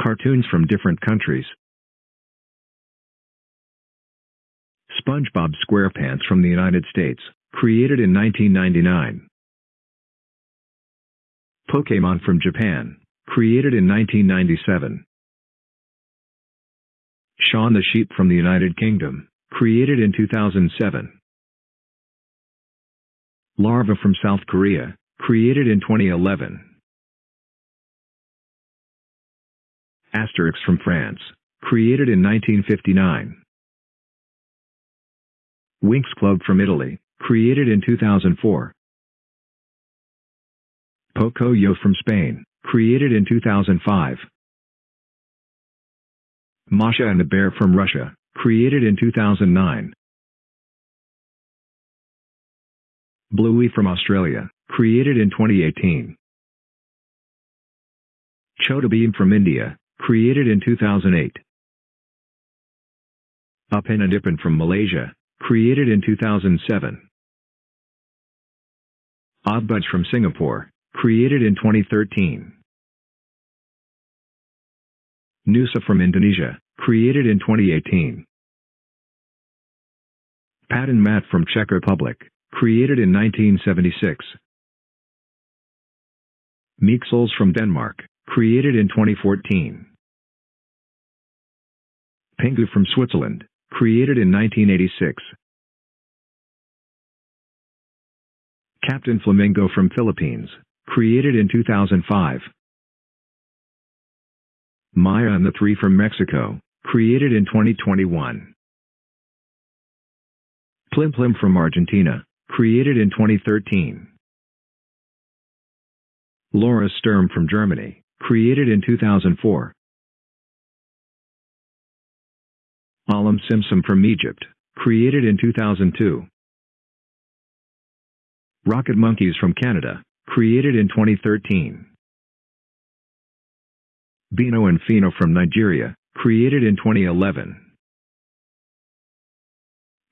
Cartoons from different countries. SpongeBob SquarePants from the United States, created in 1999. Pokemon from Japan, created in 1997. Shaun the Sheep from the United Kingdom, created in 2007. Larva from South Korea, created in 2011. Asterix from France, created in 1959. Winx Club from Italy, created in 2004. Pocoyo from Spain, created in 2005. Masha and the Bear from Russia, created in 2009. Bluey from Australia, created in 2018. Chhota Bheem from India, created in 2008. Upin from Malaysia, created in 2007. Oddbods from Singapore, created in 2013. Nusa from Indonesia, created in 2018. Pat and Matt from Czech Republic, created in 1976. Meek Souls from Denmark, created in 2014. Pingu from Switzerland, created in 1986. Captain Flamingo from Philippines, created in 2005. Maya and the Three from Mexico, created in 2021. Plim Plim from Argentina, created in 2013. Laura Sturm from Germany, created in 2004. Alam Simsim from Egypt, created in 2002. Rocket Monkeys from Canada, created in 2013. Bino and Fino from Nigeria, created in 2011.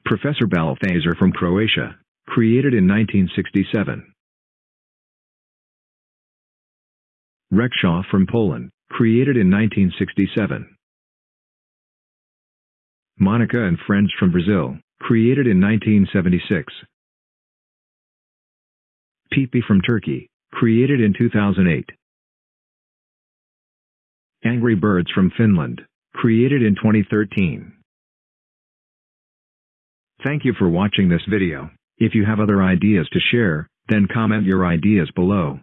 Professor Balthazar from Croatia, created in 1967. Reksio from Poland, created in 1967. Monica and Friends from Brazil, created in 1976. Pepee from Turkey, created in 2008. Angry Birds from Finland, created in 2013. Thank you for watching this video. If you have other ideas to share, then comment your ideas below.